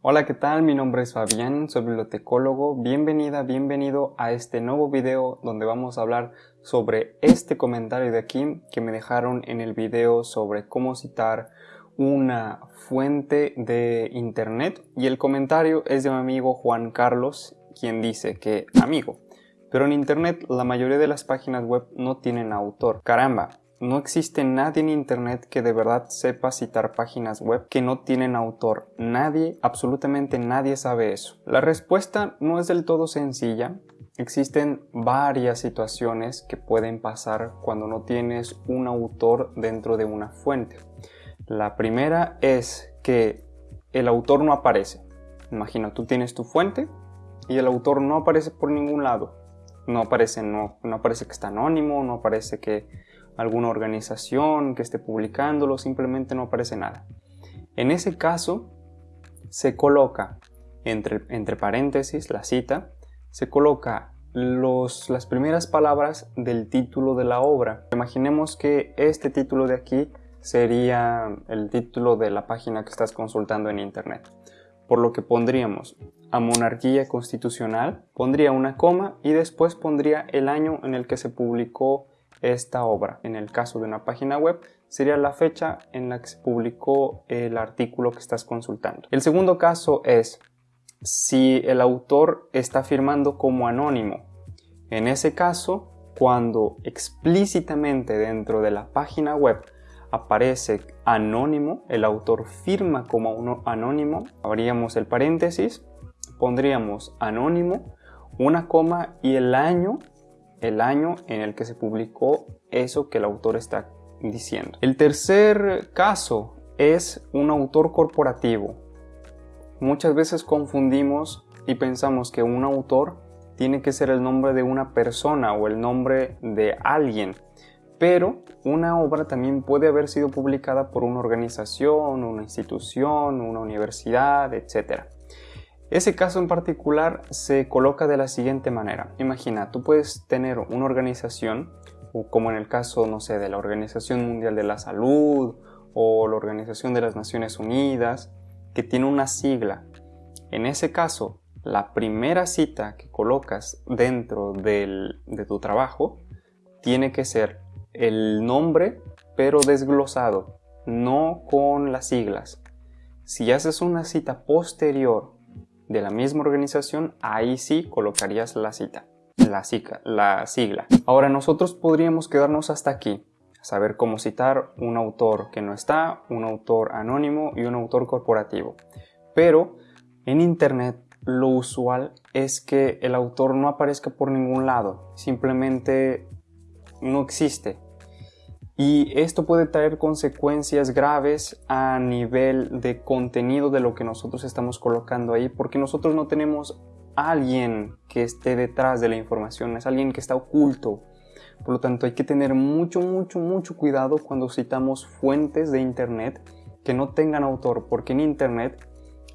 Hola, ¿qué tal? Mi nombre es Fabián, soy bibliotecólogo. Bienvenida, bienvenido a este nuevo video donde vamos a hablar sobre este comentario de aquí que me dejaron en el video sobre cómo citar una fuente de internet y el comentario es de mi amigo Juan Carlos quien dice que amigo, pero en internet la mayoría de las páginas web no tienen autor. Caramba, no existe nadie en Internet que de verdad sepa citar páginas web que no tienen autor. Nadie, absolutamente nadie sabe eso. La respuesta no es del todo sencilla. Existen varias situaciones que pueden pasar cuando no tienes un autor dentro de una fuente. La primera es que el autor no aparece. Imagina, tú tienes tu fuente y el autor no aparece por ningún lado. No aparece, no, no aparece que está anónimo, no aparece que alguna organización que esté publicándolo, simplemente no aparece nada. En ese caso, se coloca entre, entre paréntesis la cita, se coloca los, las primeras palabras del título de la obra. Imaginemos que este título de aquí sería el título de la página que estás consultando en internet. Por lo que pondríamos a monarquía constitucional, pondría una coma y después pondría el año en el que se publicó esta obra. En el caso de una página web, sería la fecha en la que se publicó el artículo que estás consultando. El segundo caso es si el autor está firmando como anónimo. En ese caso, cuando explícitamente dentro de la página web aparece anónimo, el autor firma como uno anónimo, abríamos el paréntesis, pondríamos anónimo, una coma y el año el año en el que se publicó eso que el autor está diciendo. El tercer caso es un autor corporativo. Muchas veces confundimos y pensamos que un autor tiene que ser el nombre de una persona o el nombre de alguien, pero una obra también puede haber sido publicada por una organización, una institución, una universidad, etc. Ese caso en particular se coloca de la siguiente manera. Imagina, tú puedes tener una organización, como en el caso, no sé, de la Organización Mundial de la Salud o la Organización de las Naciones Unidas, que tiene una sigla. En ese caso, la primera cita que colocas dentro de tu trabajo tiene que ser el nombre, pero desglosado, no con las siglas. Si haces una cita posterior de la misma organización, ahí sí colocarías la cita, la, la sigla. Ahora nosotros podríamos quedarnos hasta aquí, saber cómo citar un autor que no está, un autor anónimo y un autor corporativo. Pero en Internet lo usual es que el autor no aparezca por ningún lado, simplemente no existe. Y esto puede traer consecuencias graves a nivel de contenido de lo que nosotros estamos colocando ahí, porque nosotros no tenemos alguien que esté detrás de la información, es alguien que está oculto. Por lo tanto, hay que tener mucho, mucho, mucho cuidado cuando citamos fuentes de Internet que no tengan autor, porque en Internet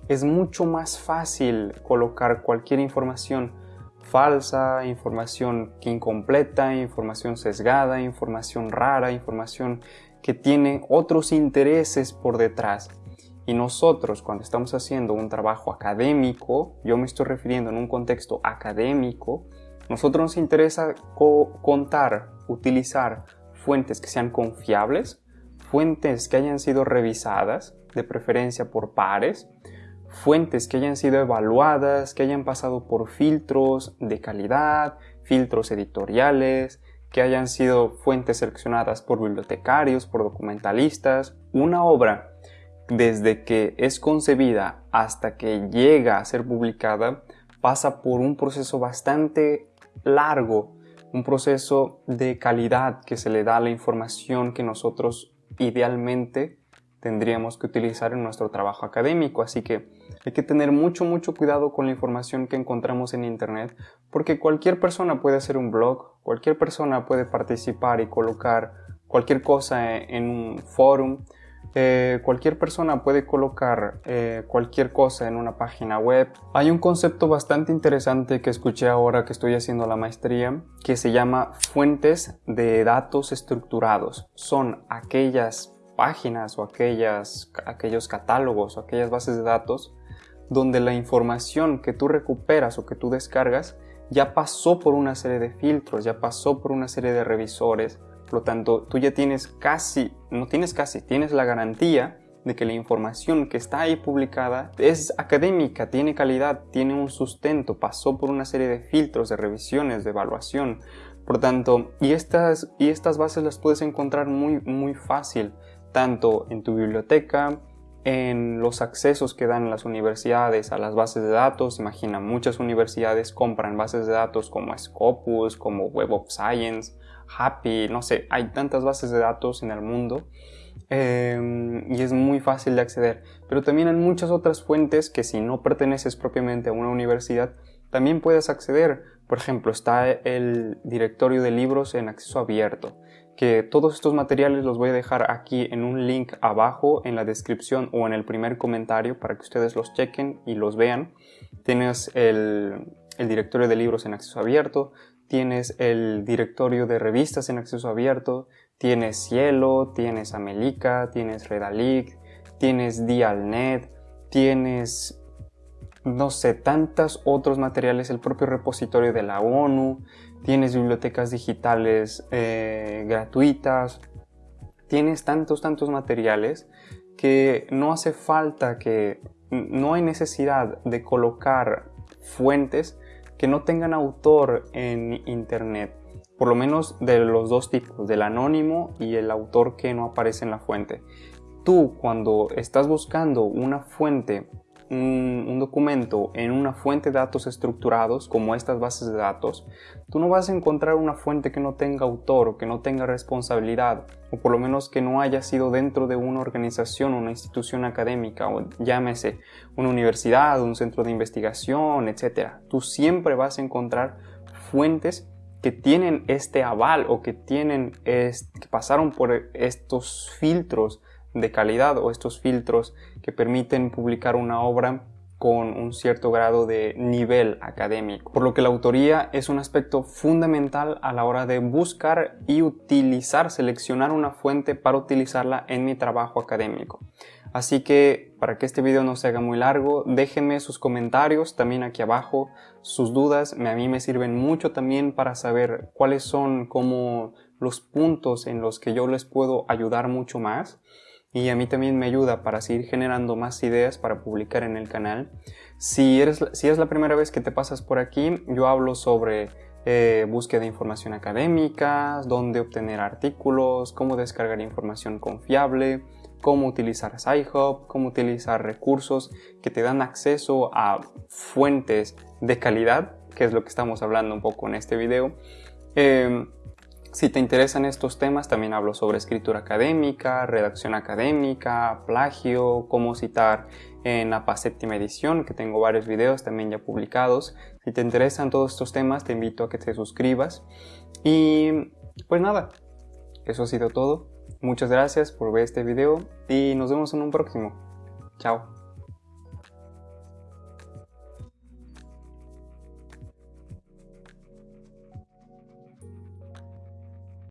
es mucho más fácil colocar cualquier información falsa, información incompleta, información sesgada, información rara, información que tiene otros intereses por detrás. Y nosotros cuando estamos haciendo un trabajo académico, yo me estoy refiriendo en un contexto académico, nosotros nos interesa contar, utilizar fuentes que sean confiables, fuentes que hayan sido revisadas, de preferencia por pares, fuentes que hayan sido evaluadas, que hayan pasado por filtros de calidad, filtros editoriales, que hayan sido fuentes seleccionadas por bibliotecarios, por documentalistas. Una obra, desde que es concebida hasta que llega a ser publicada, pasa por un proceso bastante largo, un proceso de calidad que se le da a la información que nosotros idealmente tendríamos que utilizar en nuestro trabajo académico. Así que hay que tener mucho, mucho cuidado con la información que encontramos en Internet, porque cualquier persona puede hacer un blog, cualquier persona puede participar y colocar cualquier cosa en un forum, eh, cualquier persona puede colocar eh, cualquier cosa en una página web. Hay un concepto bastante interesante que escuché ahora que estoy haciendo la maestría que se llama fuentes de datos estructurados. Son aquellas páginas o aquellas, aquellos catálogos o aquellas bases de datos donde la información que tú recuperas o que tú descargas ya pasó por una serie de filtros, ya pasó por una serie de revisores, por lo tanto tú ya tienes casi, no tienes casi, tienes la garantía de que la información que está ahí publicada es académica, tiene calidad, tiene un sustento, pasó por una serie de filtros, de revisiones, de evaluación. Por tanto, y estas, y estas bases las puedes encontrar muy, muy fácil, tanto en tu biblioteca, en los accesos que dan las universidades a las bases de datos. Imagina, muchas universidades compran bases de datos como Scopus, como Web of Science, Happy, no sé, hay tantas bases de datos en el mundo Em, y es muy fácil de acceder. Pero también hay muchas otras fuentes que si no perteneces propiamente a una universidad, también puedes acceder. Por ejemplo, está el directorio de libros en acceso abierto, que todos estos materiales los voy a dejar aquí en un link abajo en la descripción o en el primer comentario para que ustedes los chequen y los vean. Tienes el, directorio de libros en acceso abierto, tienes el directorio de revistas en acceso abierto, Tienes Cielo, tienes Amelica, tienes Redalic, tienes Dialnet, tienes, no sé, tantos otros materiales, el propio repositorio de la ONU, tienes bibliotecas digitales eh, gratuitas, tienes tantos, tantos materiales que no hace falta que, no hay necesidad de colocar fuentes que no tengan autor en internet por lo menos de los dos tipos, del anónimo y el autor que no aparece en la fuente. Tú cuando estás buscando una fuente, un, documento en una fuente de datos estructurados como estas bases de datos, tú no vas a encontrar una fuente que no tenga autor o que no tenga responsabilidad o por lo menos que no haya sido dentro de una organización una institución académica o llámese una universidad, un centro de investigación, etc. Tú siempre vas a encontrar fuentes que tienen este aval o que tienen que pasaron por estos filtros de calidad o estos filtros que permiten publicar una obra con un cierto grado de nivel académico. Por lo que la autoría es un aspecto fundamental a la hora de buscar y utilizar, seleccionar una fuente para utilizarla en mi trabajo académico. Así que para que este video no se haga muy largo, déjenme sus comentarios también aquí abajo, sus dudas, a mí me sirven mucho también para saber cuáles son como los puntos en los que yo les puedo ayudar mucho más y a mí también me ayuda para seguir generando más ideas para publicar en el canal. Si, eres, si es la primera vez que te pasas por aquí, yo hablo sobre eh, búsqueda de información académica, dónde obtener artículos, cómo descargar información confiable, cómo utilizar SciHub, cómo utilizar recursos que te dan acceso a fuentes de calidad, que es lo que estamos hablando un poco en este video. Em, si te interesan estos temas, también hablo sobre escritura académica, redacción académica, plagio, cómo citar en APA séptima edición, que tengo varios videos también ya publicados. Si te interesan todos estos temas, te invito a que te suscribas. Y pues nada, eso ha sido todo. Muchas gracias por ver este video y nos vemos en un próximo. Chao.